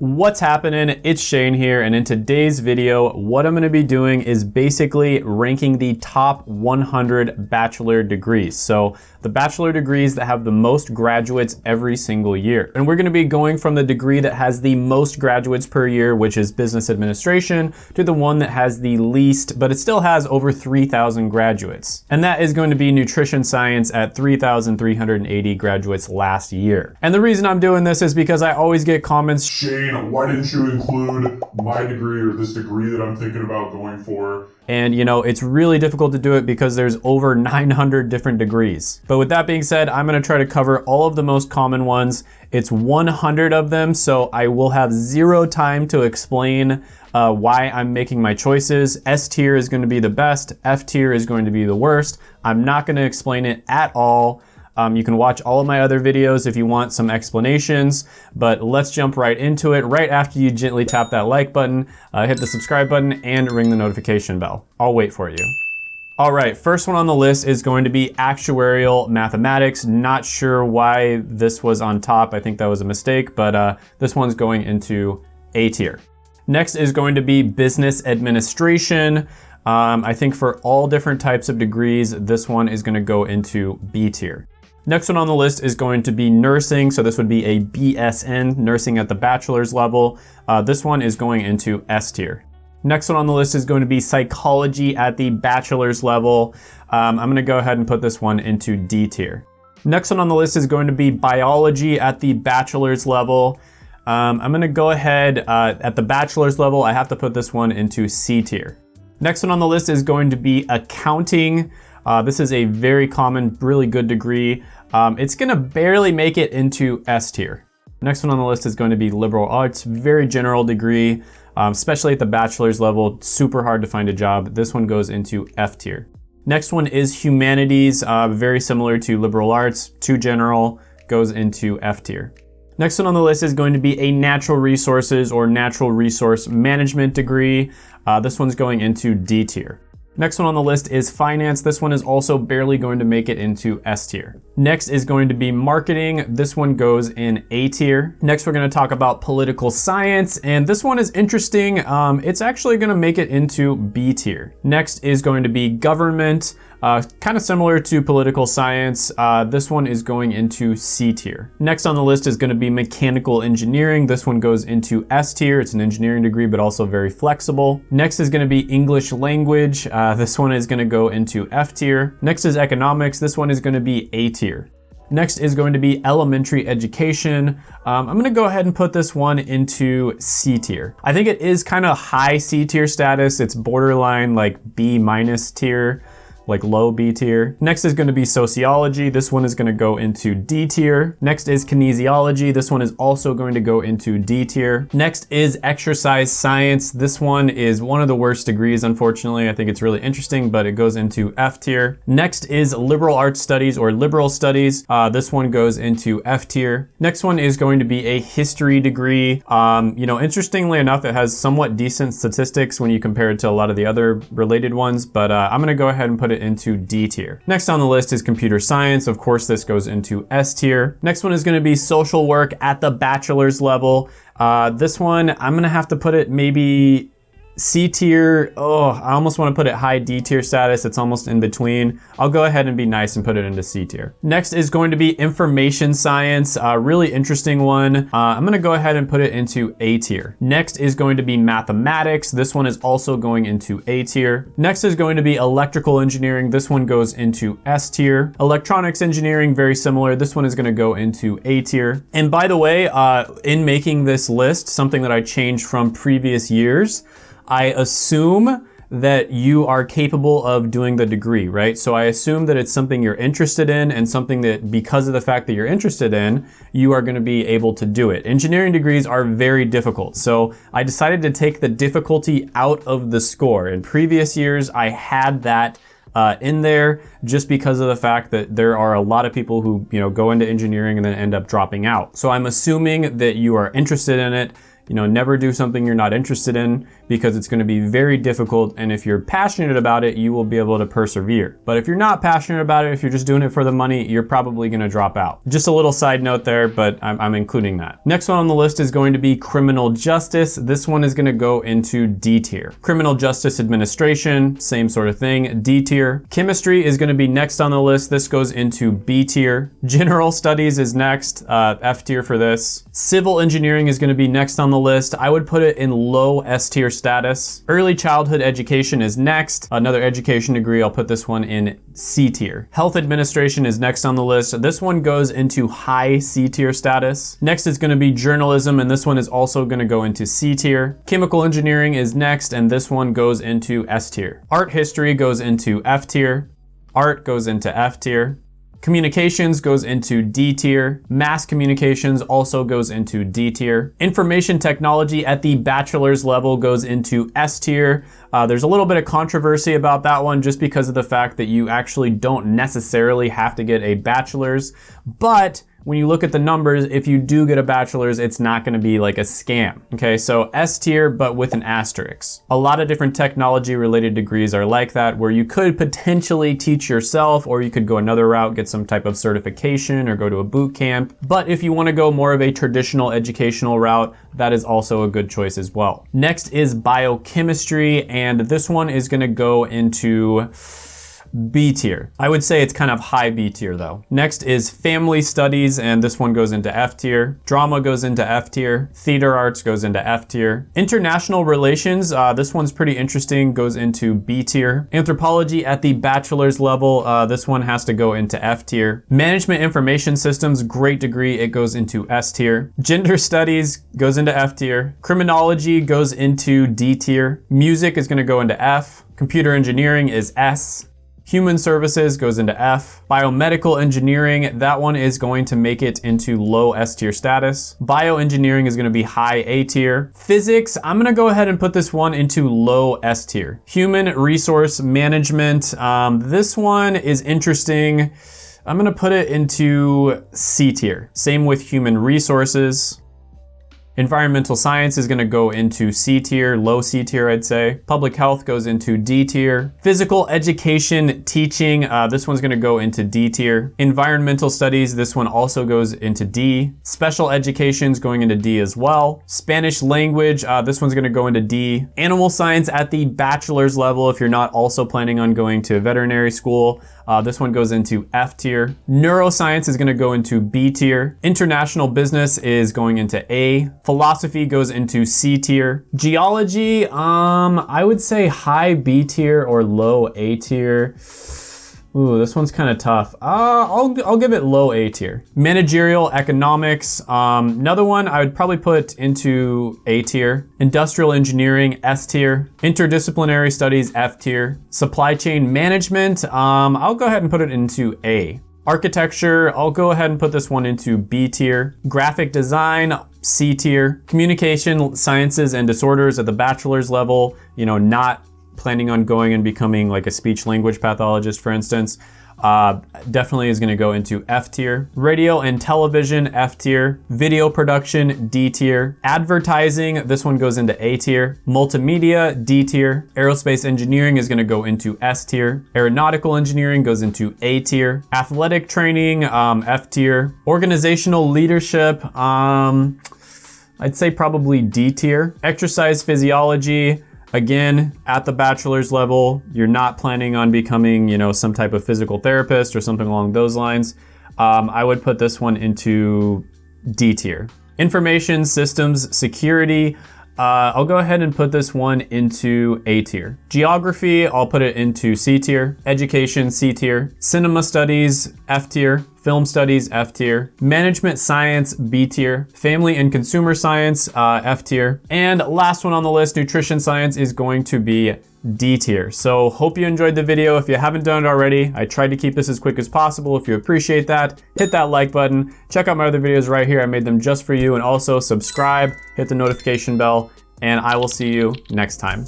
What's happening? It's Shane here, and in today's video, what I'm gonna be doing is basically ranking the top 100 bachelor degrees. So the bachelor degrees that have the most graduates every single year. And we're gonna be going from the degree that has the most graduates per year, which is business administration, to the one that has the least, but it still has over 3,000 graduates. And that is going to be nutrition science at 3,380 graduates last year. And the reason I'm doing this is because I always get comments, Shane, why didn't you include my degree or this degree that I'm thinking about going for? And you know, it's really difficult to do it because there's over 900 different degrees. But with that being said, I'm gonna try to cover all of the most common ones. It's 100 of them, so I will have zero time to explain uh, why I'm making my choices. S tier is gonna be the best, F tier is going to be the worst. I'm not gonna explain it at all. Um, you can watch all of my other videos if you want some explanations, but let's jump right into it. Right after you gently tap that like button, uh, hit the subscribe button and ring the notification bell. I'll wait for you. All right, first one on the list is going to be actuarial mathematics. Not sure why this was on top. I think that was a mistake, but uh, this one's going into A tier. Next is going to be business administration. Um, I think for all different types of degrees, this one is gonna go into B tier. Next one on the list is going to be nursing. So this would be a BSN, nursing at the bachelor's level. Uh, this one is going into S tier. Next one on the list is going to be psychology at the bachelor's level. Um, I'm gonna go ahead and put this one into D tier. Next one on the list is going to be biology at the bachelor's level. Um, I'm gonna go ahead uh, at the bachelor's level, I have to put this one into C tier. Next one on the list is going to be accounting. Uh, this is a very common, really good degree. Um, it's gonna barely make it into S tier. Next one on the list is going to be liberal arts, very general degree, um, especially at the bachelor's level, super hard to find a job. This one goes into F tier. Next one is humanities, uh, very similar to liberal arts, too general, goes into F tier. Next one on the list is going to be a natural resources or natural resource management degree. Uh, this one's going into D tier. Next one on the list is finance. This one is also barely going to make it into S tier. Next is going to be marketing. This one goes in A tier. Next, we're gonna talk about political science, and this one is interesting. Um, it's actually gonna make it into B tier. Next is going to be government. Uh, kind of similar to political science, uh, this one is going into C tier. Next on the list is gonna be mechanical engineering. This one goes into S tier. It's an engineering degree, but also very flexible. Next is gonna be English language. Uh, this one is gonna go into F tier. Next is economics. This one is gonna be A tier. Next is going to be elementary education. Um, I'm gonna go ahead and put this one into C tier. I think it is kind of high C tier status. It's borderline like B minus tier like low B tier. Next is gonna be sociology. This one is gonna go into D tier. Next is kinesiology. This one is also going to go into D tier. Next is exercise science. This one is one of the worst degrees, unfortunately. I think it's really interesting, but it goes into F tier. Next is liberal arts studies or liberal studies. Uh, this one goes into F tier. Next one is going to be a history degree. Um, you know, interestingly enough, it has somewhat decent statistics when you compare it to a lot of the other related ones, but uh, I'm gonna go ahead and put it into D tier. Next on the list is computer science. Of course, this goes into S tier. Next one is gonna be social work at the bachelor's level. Uh, this one, I'm gonna have to put it maybe C tier, oh, I almost want to put it high D tier status. It's almost in between. I'll go ahead and be nice and put it into C tier. Next is going to be information science, a really interesting one. Uh, I'm going to go ahead and put it into A tier. Next is going to be mathematics. This one is also going into A tier. Next is going to be electrical engineering. This one goes into S tier. Electronics engineering, very similar. This one is going to go into A tier. And by the way, uh, in making this list, something that I changed from previous years, I assume that you are capable of doing the degree, right? So I assume that it's something you're interested in and something that because of the fact that you're interested in, you are gonna be able to do it. Engineering degrees are very difficult. So I decided to take the difficulty out of the score. In previous years, I had that uh, in there just because of the fact that there are a lot of people who you know go into engineering and then end up dropping out. So I'm assuming that you are interested in it You know, never do something you're not interested in because it's gonna be very difficult. And if you're passionate about it, you will be able to persevere. But if you're not passionate about it, if you're just doing it for the money, you're probably gonna drop out. Just a little side note there, but I'm, I'm including that. Next one on the list is going to be criminal justice. This one is gonna go into D tier. Criminal justice administration, same sort of thing, D tier. Chemistry is gonna be next on the list. This goes into B tier. General studies is next, uh, F tier for this. Civil engineering is gonna be next on the list. I would put it in low S tier status. Early childhood education is next. Another education degree, I'll put this one in C tier. Health administration is next on the list. This one goes into high C tier status. Next is gonna be journalism, and this one is also gonna go into C tier. Chemical engineering is next, and this one goes into S tier. Art history goes into F tier. Art goes into F tier. Communications goes into D tier. Mass communications also goes into D tier. Information technology at the bachelor's level goes into S tier. Uh, there's a little bit of controversy about that one just because of the fact that you actually don't necessarily have to get a bachelor's, but when you look at the numbers, if you do get a bachelor's, it's not gonna be like a scam. Okay, so S tier, but with an asterisk. A lot of different technology related degrees are like that, where you could potentially teach yourself, or you could go another route, get some type of certification, or go to a boot camp. But if you wanna go more of a traditional educational route, that is also a good choice as well. Next is biochemistry, and this one is gonna go into B tier. I would say it's kind of high B tier though. Next is family studies, and this one goes into F tier. Drama goes into F tier. Theater arts goes into F tier. International relations, uh, this one's pretty interesting, goes into B tier. Anthropology at the bachelor's level, uh, this one has to go into F tier. Management information systems, great degree, it goes into S tier. Gender studies goes into F tier. Criminology goes into D tier. Music is gonna go into F. Computer engineering is S. Human services goes into F. Biomedical engineering, that one is going to make it into low S tier status. Bioengineering is gonna be high A tier. Physics, I'm gonna go ahead and put this one into low S tier. Human resource management, um, this one is interesting. I'm gonna put it into C tier. Same with human resources. Environmental science is gonna go into C tier, low C tier, I'd say. Public health goes into D tier. Physical education teaching, uh, this one's gonna go into D tier. Environmental studies, this one also goes into D. Special education's going into D as well. Spanish language, uh, this one's gonna go into D. Animal science at the bachelor's level, if you're not also planning on going to veterinary school, uh, this one goes into F tier. Neuroscience is gonna go into B tier. International business is going into A. Philosophy goes into C tier. Geology, um, I would say high B tier or low A tier. Ooh, this one's kind of tough. Uh, I'll, I'll give it low A tier. Managerial economics, um, another one I would probably put into A tier. Industrial engineering, S tier. Interdisciplinary studies, F tier. Supply chain management, um, I'll go ahead and put it into A. Architecture, I'll go ahead and put this one into B tier. Graphic design, C tier. Communication sciences and disorders at the bachelor's level, you know, not planning on going and becoming like a speech language pathologist, for instance, uh, definitely is gonna go into F tier. Radio and television, F tier. Video production, D tier. Advertising, this one goes into A tier. Multimedia, D tier. Aerospace engineering is gonna go into S tier. Aeronautical engineering goes into A tier. Athletic training, um, F tier. Organizational leadership, um, I'd say probably D tier. Exercise physiology, Again, at the bachelor's level, you're not planning on becoming, you know, some type of physical therapist or something along those lines. Um, I would put this one into D tier. Information systems security. Uh, I'll go ahead and put this one into A tier. Geography, I'll put it into C tier. Education, C tier. Cinema studies, F tier. Film Studies, F tier. Management Science, B tier. Family and Consumer Science, uh, F tier. And last one on the list, Nutrition Science is going to be D tier. So hope you enjoyed the video. If you haven't done it already, I tried to keep this as quick as possible. If you appreciate that, hit that like button. Check out my other videos right here. I made them just for you. And also subscribe, hit the notification bell, and I will see you next time.